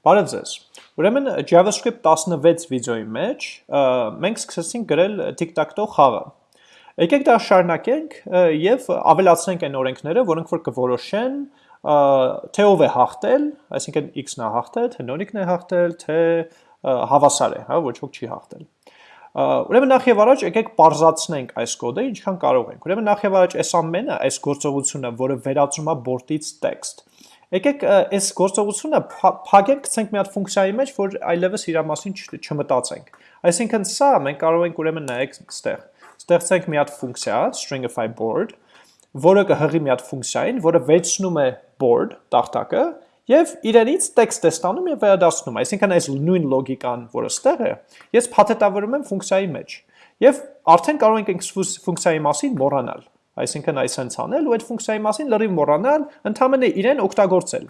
Բարև ձեզ։ Ուրեմն JavaScript 16 վիդեոյի մեջ մենք սկսեցինք գրել tic-tac-toe խաղը։ Եկեք դա շարունակենք եւ ավելացնենք այն օրենքները, որոնք որ կորոշեն թե ով է հաղթել, այսինքն x-ն է հաղթել, թե նորիկն է հաղթել, թե հավասար է, հա, ոչ ոք չի հաղթել։ Ուրեմն նախ եւ առաջ եկեք parзացնենք այս կոդը ինչքան կարող ենք։ Ուրեմն նախ եւ առաջ այս ամենը, այս գործողությունը, որը վերածում է board-ից text, Եկեք այս գործողությունը փակենք, գցենք մի հատ ֆունկցիայի մեջ, որ այլևս իր մասին չմտածենք։ Այսինքն սա մենք կարող ենք ուրեմն նայեք ստեղ։ Ստեղծենք մի հատ ֆունկցիա, stringify board, որը կհղի մի հատ ֆունկցիային, որը վերցնում է board տախտակը եւ իրենից տեքստ է ստանում եւ վերադասնում։ Այսինքն այս նույն լոգիկան, որը ստեղ է, ես փաթեթավորում եմ ֆունկցիայի մեջ։ Եվ արդեն կարող ենք այս ֆունկցիայի մասին մոռանալ այսինքն այս հենց անել ու այդ ֆունկցիայի մասին լրիվ մոռանալ, ընդհանրապես իրեն օգտագործել։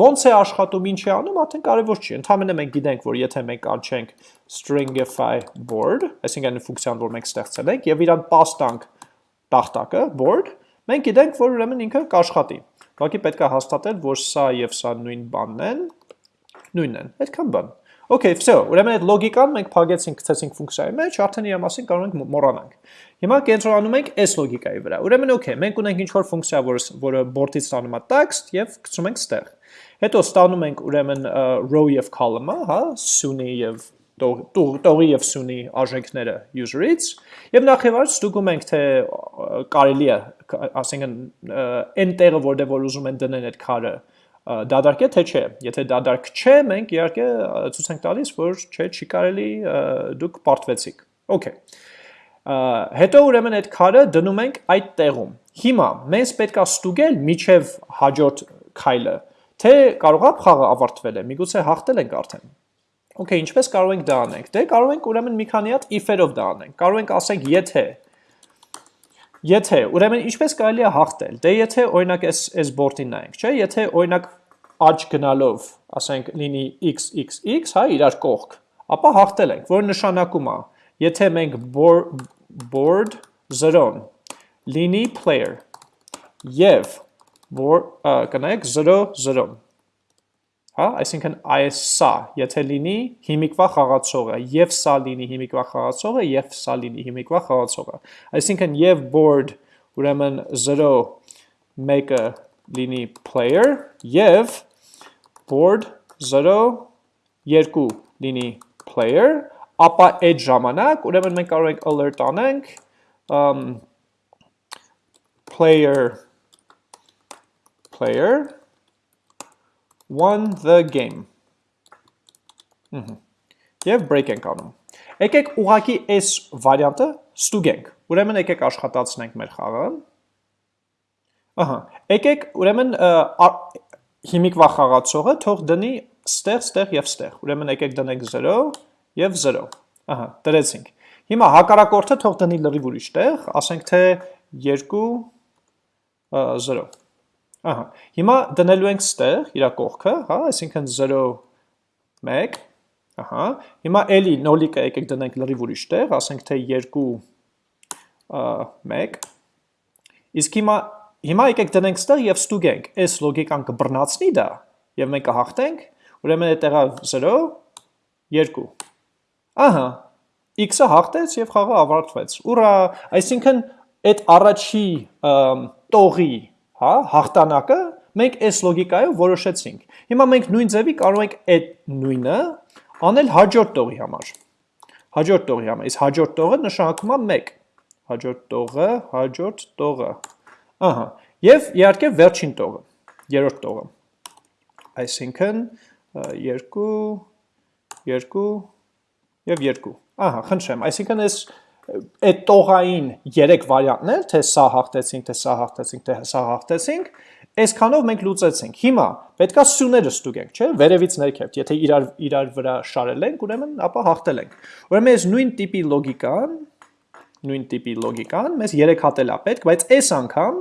Ոնց է աշխատում, ինչ է անում, արդեն կարևոր չի։ Ընդհանրապես մենք գիտենք, որ եթե մենք անչենք stringify board, այսինքն ֆունկցիան, որ մենք ստեղծել ենք, եւ իրան pass տանք տախտակը board, մենք գիտենք, որ ուրեմն ինքը կաշխատի։ Ուղղակի պետք է հաստատել, որ սա եւ սա նույն բանն են, նույնն են։ Այդքան բան։ Okay, վсё, ուրեմն այդ լոգիկան մենք փակեցինք, գցեցինք ֆունկցիայի մեջ, արդեն իր մասին կարող ենք մոռանանք։ Հիմա կենտրոնանում ենք այս լոգիկայի վրա։ Ուրեմն okay, մենք ունենք ինչ-որ ֆունկցիա, որը որը board-ից ստանում է text եւ գցում ենք ստեղ։ Հետո ստանում ենք ուրեմն row եւ column-ը, հա, սյունի եւ տողի եւ սյունի արժեքները user-ից եւ նախ եւ առաջ ստուգում ենք թե կարելի է ասենք այն տեղը որտեղ որ ուզում են դնել այդ քարը դադարք է թե չէ։ Եթե դադարք չէ, մենք իհարկե ցույց ենք տալիս, որ չէ, չի կարելի դուք պարտվեցիք։ Okay։ Հետո ուրեմն այդ քարը դնում ենք այդ տեղում։ Հիմա մենք պետքա ստուգել միջև հաջորդ քայլը, թե կարողա խաղը ավարտվել է, միգուցե հաղթել ենք արդեն։ Okay, ինչպես կարող ենք դա անենք։ Դե կարող ենք ուրեմն մի քանի հատ if-երով դա անենք։ Կարող ենք ասենք եթե Եթե, ուրեմն ինչպես կարելի է հաղթել։ Դե եթե օրինակ այս այս բորտին նայենք, չէ՞, եթե օրինակ աճ գնալով, ասենք լինի xxx, հա, իրար կողք, ապա հաղթել ենք, որը նշանակում է, եթե մենք board 0-ն լինի player եւ կնայեք 0-0-ն հա, այսինքն այս սա, եթե լինի հիմիկվա խաղացողը, եւ սա լինի հիմիկվա խաղացողը, եւ սա լինի հիմիկվա խաղացողը։ Այսինքն եւ board ուրեմն 0 1-ը լինի player եւ board 0 2 լինի player, ապա այդ ժամանակ ուրեմն մենք կարող ենք alert անենք um, player player won the game։ Եվ break ենք անում։ Եկեք ուղակի այս վարիանտը ստուգենք։ Ուրեմն եկեք աշխատացնենք մեր խաղը։ Ահա, եկեք ուրեմն հիմիկվա խաղացողը թող դնի ստեղ, ստեղ եւ ստեղ։ Ուրեմն եկեք դնենք 0 եւ 0։ Ահա, դրեցինք։ Հիմա հակառակորդը թող դնի լրիվ ուրիշ տեղ, ասենք թե 2 0։ Ահա։ Հիմա դնելու ենք ստեղ իր կողքը, հա, այսինքն 0 1 Ահա։ Հիմա էլի նոլիկը եկեք դնենք լրիվ ուրիշ տեղ, ասենք թե 2 1 Իսկ հիմա հիմա եկեք դնենք ստեղ եւ ստուգենք, այս լոգիկան կբռնացնի դա եւ մենք կհաղթենք, ուրեմն այդ տեղը 0 2 Ահա, x-ը հաղթեց եւ խաղը ավարտվեց։ Ուրա, այսինքն այդ առաջի տողի հա, հաղթանակը մենք այս լոգիկայով որոշեցինք։ Հիմա մենք նույն ձևի կարող ենք այդ նույնը անել հաջորդ տողի համար։ Հաջորդ տողի համար, իսկ հաջորդ տողը նշանակում է 1։ Հաջորդ տողը, հաջորդ տողը։ Ահա, եւ իհարկե վերջին տողը, երրորդ տողը։ Այսինքն 2 2 եւ 2։ Ահա, խնդրեմ, այսինքն այս այդ տողային երեք վարիանտներ, թե սա հաղթեցինք, թե սա հաղթեցինք, թե սա հաղթեցինք, այսքանով մենք լուծեցինք։ Հիմա պետքա սյուները ստուգենք, չէ՞, վերևից ներքև։ Եթե իրար իրար վրա շարել ենք, ուրեմն ապա հաղթել ենք։ Ուրեմն այս նույն տիպի լոգիկան, նույն տիպի լոգիկան մեզ 3 հատել է պետք, բայց այս անգամ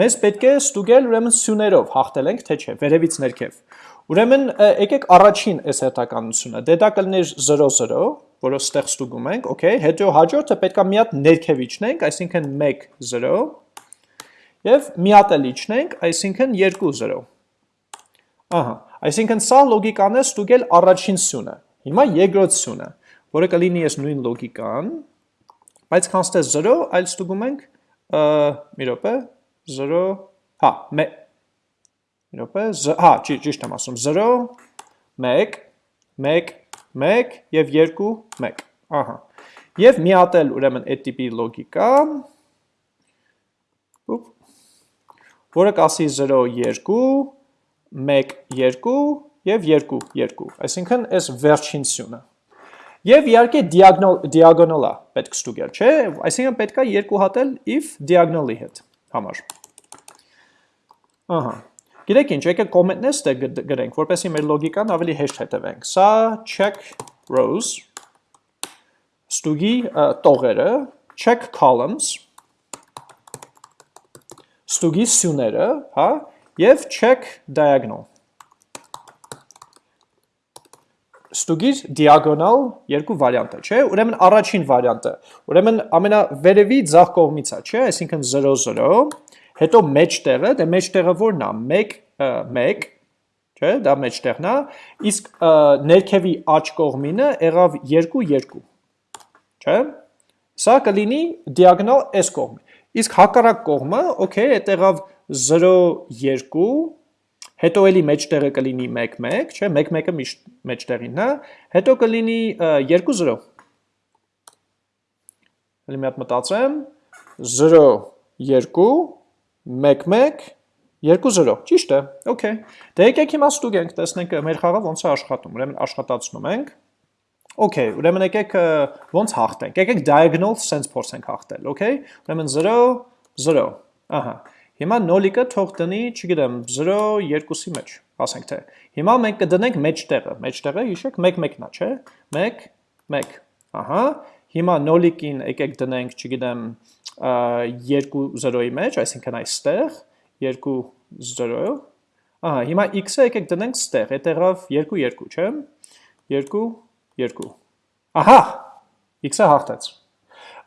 մեզ պետք է ստուգել ուրեմն սյուներով հաղթել ենք, թե չէ, վերևից ներքև։ Ուրեմն եկեք առաջին այս հետականությունը, դե դա կլներ 0-0, որը ստեղ ստուգում ենք, okay, հետո հաջորդը պետքա մի հատ ներքև իջնենք, այսինքն 1-0, եւ մի հատ էլ իջնենք, այսինքն 2-0։ Ահա, Այսինքն սա լոգիկան է ստուգել առաջին սյունը։ Հիմա երկրորդ սյունը, որը կլինի ես նույն լոգիկան, բայց կանստե 0, այլ ստուգում ենք մի րոպե 0, հա, 1 մի րոպե, հա, ճիշտ եմ ասում 0 1 1 1 եւ 2 1։ Ահա։ Եվ միատել ուրեմն այդ տիպի լոգիկա, որը կասի 0 2 1 2 եւ 2 2։ Այսինքն այս վերջին սյունը։ Եվ իհարկե diagonal-ա պետք ստուգել, չէ՞։ Այսինքն պետք է երկու հատել if diagonal-ի հետ համար։ Ահա։ Գիտեք ինչ, եկեք կոմենտներ ստե գրենք, որպեսզի մեր լոգիկան ավելի հեշտ հետևենք։ Սա check rows ստուգի տողերը, check columns ստուգի սյուները, հա, եւ check diagonal ստուգիր diagonal երկու վարիանտը, չէ՞։ Ուրեմն առաջին վարիանտը, ուրեմն ամենավերևի ձախ կողմից է, չէ՞, այսինքն 0 0, հետո մեջտեղը, դե մեջտեղը ո՞րն է։ 1 1, չէ՞, դա մեջտեղն է, իսկ ներքևի աջ կողմինը եղավ 2 2, չէ՞։ Սա կլինի diagonal այս կողմը։ Իսկ հակառակ կողմը, okay, այդ եղավ 0 2 հետո էլի մեջտեղը կլինի 1-1, չէ, 1-1-ը միշտ մեջտեղին է, հետո կլինի 2-0։ Էլի մի հատ մտածեմ, 0-2, 1-1, 2-0, ճիշտ է, okay։ Դե եկեք հիմա ստուգենք, տեսնենք մեր խաղը ոնց է աշխատում, ուրեմն աշխատացնում ենք։ Okay, ուրեմն եկեք ոնց հաղթենք։ Եկեք diagonal sense փորձենք հաղթել, okay։ Ուրեմն 0 0։ Ահա։ Հիմա նոլիկը թող տնի, չգիտեմ, 0 2-ի մեջ, ասենք թե։ Հիմա մենք կդնենք մեջտեղը, մեջտեղը հիշեք 1-1-ն է, չէ։ 1 1։ Ահա։ Հիմա նոլիկին եկեք դնենք, չգիտեմ, 2-0-ի մեջ, այսինքն այստեղ 2-0։ Ահա, հիմա x-ը եկեք դնենք ստեղ, այդ եղավ 2-2, չէ։ 2-2։ Ահա, x-ը հաղթեց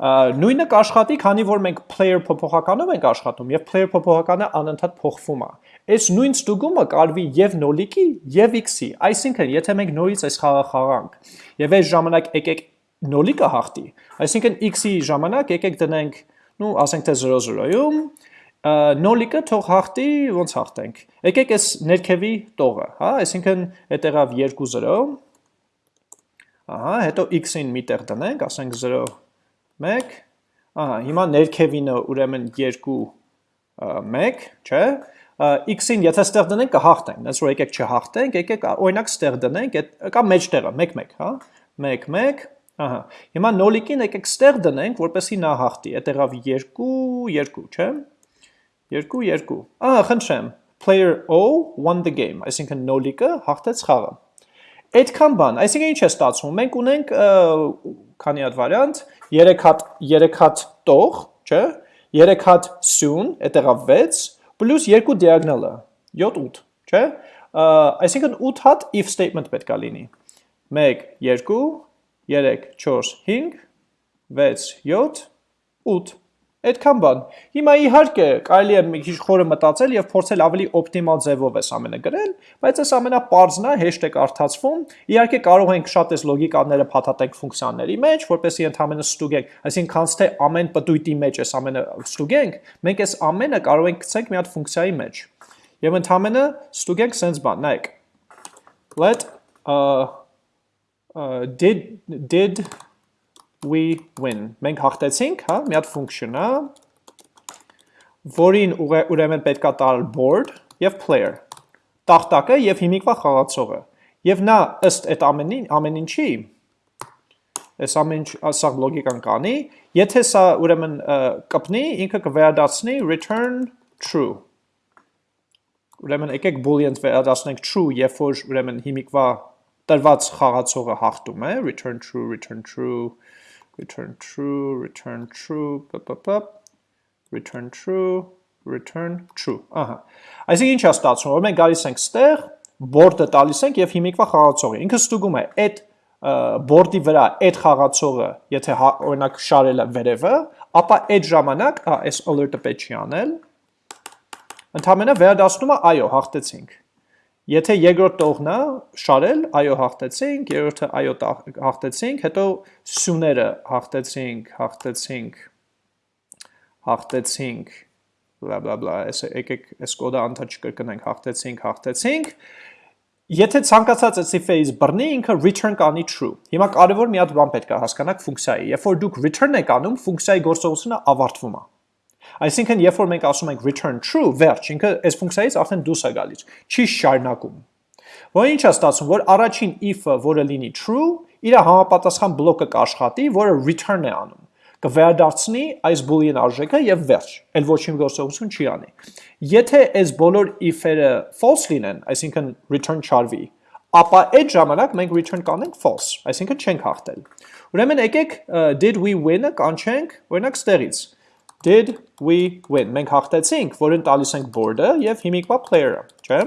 նույնը կաշխատի, քանի որ մենք player փոփոխականով ենք աշխատում եւ player փոփոխականը անընդհատ փոխվում է։ Այս նույն ստուգումը կարվի եւ նոլիկի եւ x-ի, այսինքն եթե մենք նորից այս խաղը խաղանք եւ այս ժամանակ եկեք նոլիկը հաղթի, այսինքն x-ի ժամանակ եկեք դնենք, նու ասենք թե 0-0-ում, նոլիկը թող հաղթի, ոնց հաղթենք։ Եկեք այս ներքևի տողը, հա, այսինքն այդ եղավ 2-0, ահա, հետո x-ին միտեղ դնենք, ասենք 0 1, ահա, հիմա ներքևինը ուրեմն 2 1, չէ, x-ին եթե ստեղ դնենք կհաղթենք, դες որ եկեք չհաղթենք, եկեք օրինակ ստեղ դնենք, կա մեջտեղը 1 1, հա, 1 1, ահա, հիմա նոլիկին եկեք ստեղ դնենք, որպեսի նա հաղթի, այդ եղավ 2 2, չէ, 2 2, ահա, խնդրեմ, player O won the game, այսինքն նոլիկը հաղթեց խաղը։ Այդքան բան, այսինքն ինչ է ստացվում, մենք ունենք քանի հատ վարիանտ, 3 հատ 3 հատ տող, չէ՞, 3 հատ սյուն, այդ եղավ 6, պլյուս 2 diagonal-ը, 7 8, չէ՞։ Այսինքն 8 հատ if statement պետք է լինի։ 1 2 3 4 5 6 7 8 Այդքան բան։ Հիմա իհարկե կարելի է մի քիչ խորը մտածել եւ փորձել ավելի օպտիմալ ձևով էս ամենը գրել, բայց այս ամենապարզն է, հեշտ է կարդացվում։ Իհարկե կարող ենք շատ էս լոգիկաները փաթաթենք ֆունկցիաների մեջ, որպեսզի ընդհանրապես ստուգենք, այսինքն քանց թե ամեն պտույտի մեջ էս ամենը ստուգենք, մենք էս ամենը կարող ենք գցենք մի հատ ֆունկցիայի մեջ։ Եվ ընդհանրապես ստուգենք sense բան, նայեք։ Let uh did did we win։ Մենք հաղթեցինք, հա, մի հատ function է, որին ուրեմն պետքա տալ board եւ player։ Տախտակը եւ հիմիկվա խաղացողը։ Եվ նա ըստ այդ ամենին, ամեն ինչի այս ամեն ինչ սա լոգիկան կանի, եթե սա ուրեմն կպնի, ինքը կվերադարձնի return true։ Ուրեմն եկեք boolean վերադարձնենք true, երբ որ ուրեմն հիմիկվա տրված խաղացողը հաղթում է, return true, return true, return true, return true, pop, return true, return true, ահա։ Այսինքն ինչ է ստացվում, որ մենք գալիս ենք ստեղ, board-ը տալիս ենք եւ հիմիկվա խաղացողը։ Ինքը ստուգում է այդ board-ի վրա այդ խաղացողը, եթե հա, օրինակ շարել է վերևը, ապա այդ ժամանակ, այս alert-ը պետք չի անել։ Ընդհանրապես վերադասնում է, այո, հաղթեցինք։ Եթե երկրորդ տողն է շարել, այո հաղթեցինք, երրորդը այո հաղթեցինք, հետո սյուները հաղթեցինք, հաղթեցինք, հաղթեցինք, բլա բլա բլա, եկեք այս կոդը անդա չկրկնենք, հաղթեցինք, հաղթեցինք։ Եթե ցանկացած cipher-ից բռնի, ինքը return կանի true։ Հիմա կարևոր մի հատ բան պետք է հասկանաք ֆունկցիայի։ Երբ որ դուք return եք անում, ֆունկցիայի գործողությունը ավարտվում է։ Այսինքն, երբ որ մենք ասում ենք return true, վերջ, ինքը այս ֆունկցիայից արդեն դուրս է գալիս, չի շարունակում։ Որ ինչ է ստացվում, որ առաջին if-ը, որը լինի true, իր համապատասխան բլոկը կաշխատի, որը return է անում կվերադարձնի այս boolean արժեքը եւ վերջ, այլ ոչինչ գործողություն չի անի։ Եթե այս բոլոր if-երը false լինեն, այսինքն return չարվի, ապա այդ ժամանակ մենք return կանենք false, այսինքն չենք հաղթել։ Ուրեմն եկեք did we win-ը կանչենք, օրինակ ստեղից did we win։ Մենք հաղթեցինք, որին տալիս ենք board-ը եւ հիմիկվա player-ը, չէ՞։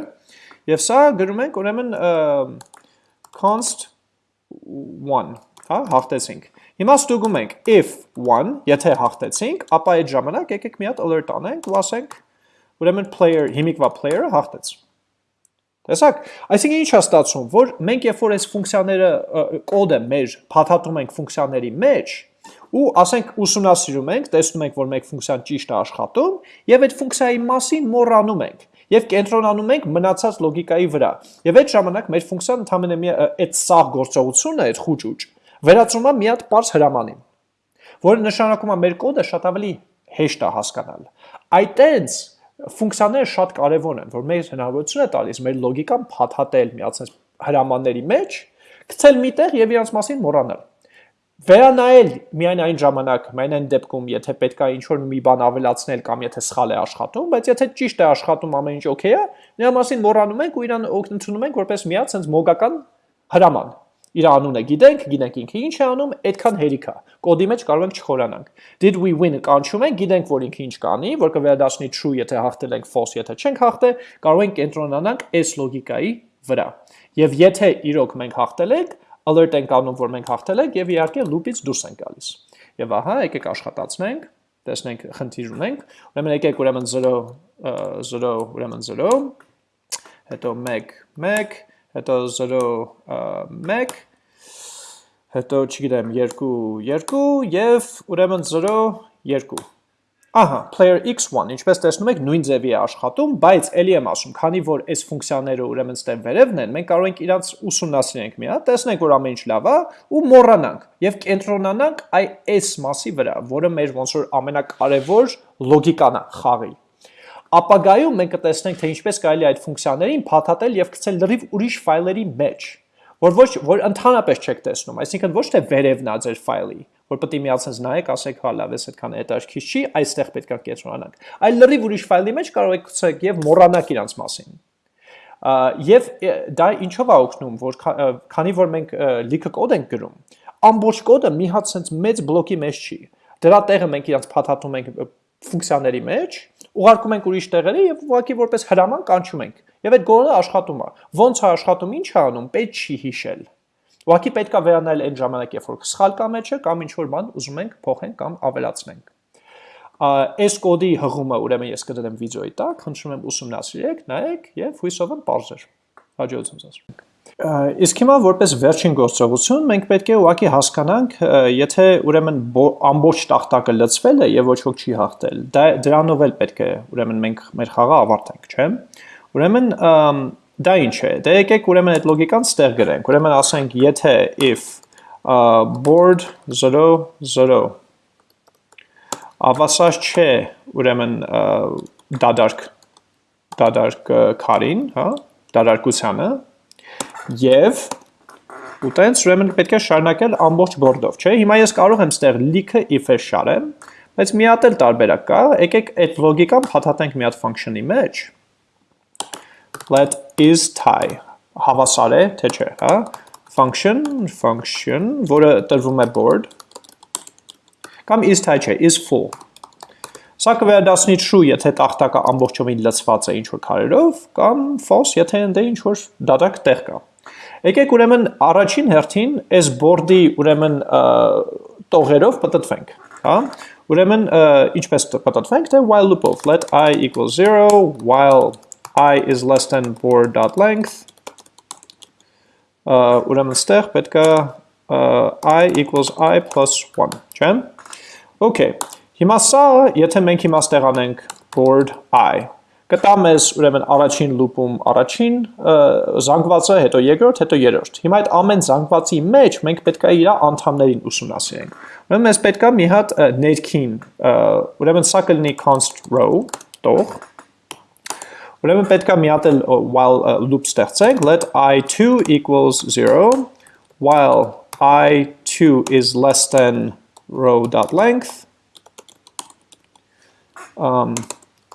Եվ սա գրում ենք ուրեմն const 1, հա, հաղթեցինք։ Հիմա ստուգում ենք if 1, եթե հաղթեցինք, ապա այդ ժամանակ եկեք մի հատ alert անենք ու ասենք ուրեմն player, հիմիկվա player-ը հաղթեց։ Տեսակ, այսինքն ինչ է ստացվում, որ մենք երբ որ այս ֆունկցիաները կոդը մեր փաթաթում ենք ֆունկցիաների մեջ, ու ասենք ուսումնասիրում ենք, տեսնում ենք, որ մեկ ֆունկցիան ճիշտ է աշխատում, եւ այդ ֆունկցիայի մասին մոռանում ենք եւ կենտրոնանում ենք մնացած լոգիկայի վրա։ Եվ այդ ժամանակ մեր ֆունկցիան մի այդ սաղ գործողությունը, այդ խուճուճ, վերածվում է մի հատ པարզ հրամանին, որը նշանակում է մեր կոդը շատ ավելի հեշտ է հասկանալ։ Այտենց ֆունկցիաները շատ կարևոր են, որ մեր հնարավորություն է տալիս մեր լոգիկան փաթաթել միացած հրամանների մեջ, գցել միտեղ եւ իրանց մասին մոռանալ վերանայել միայն այն ժամանակ, միայն այն դեպքում, եթե պետքա ինչ-որ մի բան ավելացնել կամ եթե սխալ է աշխատում, բայց եթե ճիշտ է աշխատում ամեն ինչ օքեյ է, նրա մասին մոռանում ենք ու իրան ընդունում ենք որպես միած sense մոգական հրաման։ Իր անունը գիտենք, գիտենք ինքը ինչ է անում, այդքան հերիք է։ Կոդի մեջ կարող ենք չխորանանք։ Did we win-ը կանչում ենք, գիտենք որ ինքը ինչ կանի, որ կվերադառնի true, եթե հաղթել ենք false, եթե չենք հաղթել, կարող ենք կենտրոնանանք այս լոգիկայի վրա։ Եվ եթե իրոք մենք հաղթել ենք, alert ենք անում, որ մենք հաղթել ենք եւ իհարկե loop-ից դուրս ենք գալիս։ Եվ ահա, եկեք աշխատացնենք, տեսնենք, խնդիր ունենք։ Ուրեմն եկեք ուրեմն 0 0 ուրեմն 0, հետո 1 1, հետո 0 1, հետո չգիտեմ 2 2 եւ ուրեմն 0 2 Ահա, player x1, ինչպես տեսնում եք, նույն ձևի է աշխատում, բայց ելի եմ ասում, քանի որ այս ֆունկցիաները ուրեմն ստեղ վերևն են, մենք կարող ենք իրանց ուսումնասիրենք մի հատ, տեսնենք, որ ամեն ինչ լավ է ու մոռանանք եւ կենտրոնանանք այ այս մասի վրա, որը մեր ոնց որ ամենակարևոր լոգիկան է խաղի։ Ապագայում մենք կտեսնենք, թե ինչպես կարելի է այդ ֆունկցիաներին փաթաթել եւ գցել լրիվ ուրիշ ֆայլերի մեջ, որ ոչ որ ընդհանրապես չեք տեսնում, այսինքն ոչ թե վերևն է ձեր ֆայլի, որ պետք է միացած նայեք, ասեք, հա լավ, էս այդքան հետաքրքիր չի, այստեղ պետք է կենտրոնանանք։ Այլ լրիվ ուրիշ ֆայլի մեջ կարող եք ցեք եւ մոռանաք իրանց մասին։ Եվ դա ինչով է օգնում, որ քանի որ մենք լիքը կոդ ենք գրում, ամբողջ կոդը մի հատ sense մեծ բլոկի մեջ չի։ Դրա տեղը մենք իրանց փաթաթում ենք ֆունկցիաների մեջ, ուղարկում ենք ուրիշ տեղերի եւ ուղղակի որպես հրաման կանչում ենք։ Եվ այդ գորը աշխատում է։ Ոնց է աշխատում, ինչ է անում, պետք չի հիշել Ուղղակի պետքա վերանալ այն ժամանակ, երբ որ սխալ կա մեջը կամ ինչ որ բան ուզում ենք փոխենք կամ ավելացնենք։ Այս կոդի հղումը ուրեմն ես կդնեմ վիդեոյի տակ, խնդրում եմ ուսումնասիրեք, նայեք եւ հույսով եմ բարձր։ Հաջողություն ձեզ։ Իսկ հիմա որպես վերջին գործողություն մենք պետք է ուղղակի հասկանանք, եթե ուրեմն ամբողջ տախտակը լցվել է եւ ոչ ոք չի հաղթել, դա դրանով էլ պետք է ուրեմն մենք մեր խաղը ավարտենք, չէ՞։ Ուրեմն Դա ինչ է։ Դե եկեք ուրեմն այդ լոգիկան ստեղ գրենք։ Ուրեմն ասենք, եթե if uh, board 0 0 ավասար չէ, ուրեմն դադարք դադարք քարին, հա, դադարկությանը եւ ու տենց ուրեմն պետք է շարունակել ամբողջ board-ով, չէ՞։ Հիմա ես կարող եմ ստեղ լիքը if-ը շարեմ, բայց մի հատ էլ տարբերակ կա։ Եկեք այդ լոգիկան փաթաթենք մի հատ function-ի մեջ let is tie հավասար է, թե չէ, հա? function, function, որը տրվում է board, կամ is tie չէ, is full։ Սա կվերադասնի true, եթե տախտակը ամբողջովին լցված է ինչ-որ քարերով, կամ false, եթե ընդ ինչ-որ դատակ տեղ կա։ Եկեք ուրեմն առաջին հերթին այս board-ի ուրեմն տողերով պատտվենք, հա? Ուրեմն ինչպես պատտվենք, թե while loop-ով let i equals 0, while i is less than board.length ուրեմն ստեղ պետք է i equals i plus 1, չէ՞։ Okay, հիմա սա, եթե մենք հիմա ստեղ անենք board i, կտա մեզ ուրեմն առաջին լուպում առաջին զանգվածը, հետո երկրորդ, հետո երրորդ։ Հիմա այդ ամեն զանգվածի մեջ մենք պետք է իր անդամներին ուսումնասիրենք։ Ուրեմն մեզ պետք է մի հատ ներքին, ուրեմն սա կլինի const row, տող, Ուրեմն պետք է մի հատ էլ while loop ստեղծենք, let i2 equals 0 while i2 is less than row dot length. Um,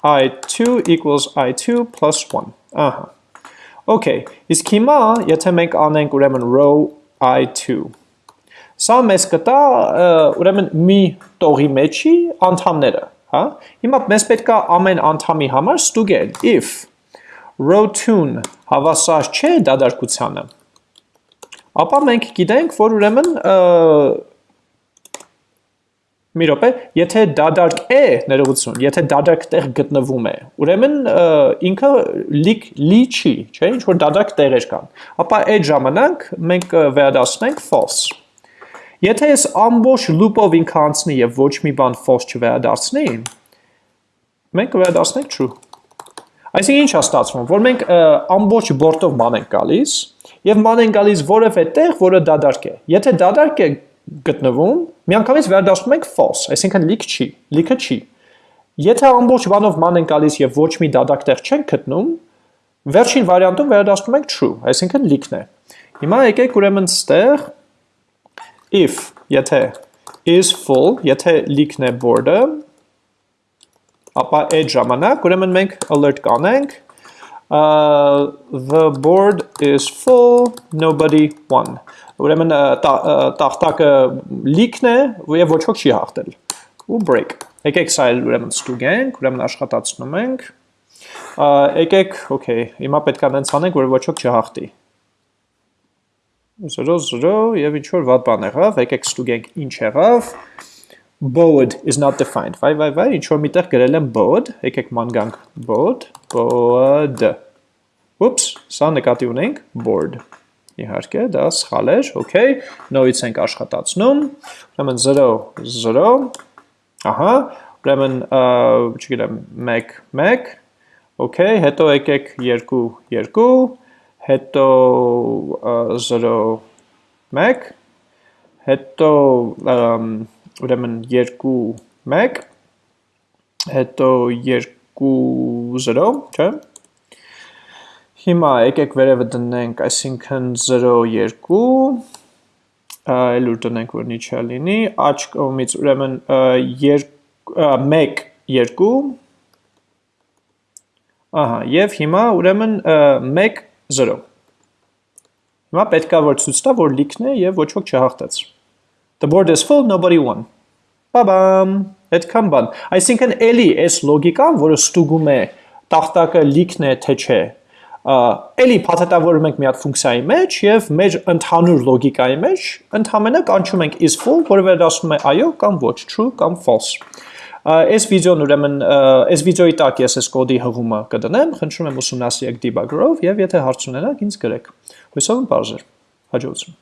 i2 equals i2 plus 1 ահա Okay, իսկ հիմա եթե մենք անենք ուրեմն row i2 Սա մեզ կտա ուրեմն մի տողի մեջի անդամները, հա? Հիմա մեզ պետք է ամեն անդամի համար ստուգել if row2-ն հավասար չէ դադարքությանը, ապա մենք գիտենք, որ ուրեմն Մի րոպե, եթե դադարք է ներողություն, եթե դադարք տեղ գտնվում է, ուրեմն ինքը լիք լի չի, չէ՞, ինչ որ դադարք տեղեր կան։ Ապա այդ ժամանակ մենք վերադասնենք false։ Եթե ես ամբողջ loop-ով ինքը անցնի եւ ոչ մի բան false չվերադարձնի, մենք կվերադասնենք true։ Այսինքն ինչ է ստացվում, որ մենք ամբողջ բորտով ման ենք գալիս եւ ման ենք գալիս որևէ տեղ, որը դադարք է։ Եթե դադարք է գտնվում, միանգամից վերադասում ենք false, այսինքն լիք չի, լիքը չի։ Եթե ամբողջ բանով ման են գալիս եւ ոչ մի դադակ տեղ չենք գտնում, վերջին վարիանտում վերադասում ենք true, այսինքն լիքն է։ Հիմա եկեք ուրեմն ստեղ if եթե is full, եթե լիքն է board-ը, ապա այդ ժամանակ ուրեմն մենք alert կանենք uh, the board is full, nobody won. Ուրեմն տախտակը լիքն է եւ ոչ ոք չի հաղթել. Ու break. Եկեք սա էլ ուրեմն ստուգենք ուրեմն աշխատացնում ենք եկեք okay հիմա պետք է նենց անենք որ ոչ ոք չհաղթի 0-0 եւ ինչ որ վատ բան եղավ, եկեք ստուգենք ինչ եղավ։ Board is not defined։ Վայ, վայ, վայ, ինչ որ միտեղ գրել եմ board, եկեք ման գանք board, board։ Oops, սա նկատի ունենք board իհարկե, դա սխալ էր, okay, նորից ենք աշխատացնում, ուրեմն 0, 0, ահա, ուրեմն, չգիտեմ, 1, 1, okay, հետո եկեք 2, 2, հետո 0, 1, հետո ուրեմն 2, 1, հետո 2, 0, չէ, Հիմա եկեք վերևը դնենք, այսինքն 0.2, այլ ուր դնենք, որ նիչա լինի, աչ կողմից ուրեմն 1, 2, ահա, և հիմա ուրեմն 1, 0։ Հիմա պետքա որ ցույց տա, որ լիքն է եւ ոչ ոք չհաղթեց։ The board is full, nobody won։ Բաբամ, այդքան բան։ Այսինքն էլի այս լոգիկան, որը ստուգում է տախտակը լիքն է թե չէ, էլի փաթեթավորում ենք մի հատ ֆունկցիայի մեջ եւ մեր ընդհանուր լոգիկայի մեջ ընդհանրապես կանչում ենք is full, որը վերադասում է այո կամ ոչ, true կամ false։ Այս վիդեոն ուրեմն այս վիդեոյի տակ ես այս կոդի հղումը կդնեմ, խնդրում եմ ուսումնասիրեք debugger-ով եւ եթե հարց ունենաք ինձ գրեք։ Հույսով եմ բարձր։ Հաջողություն։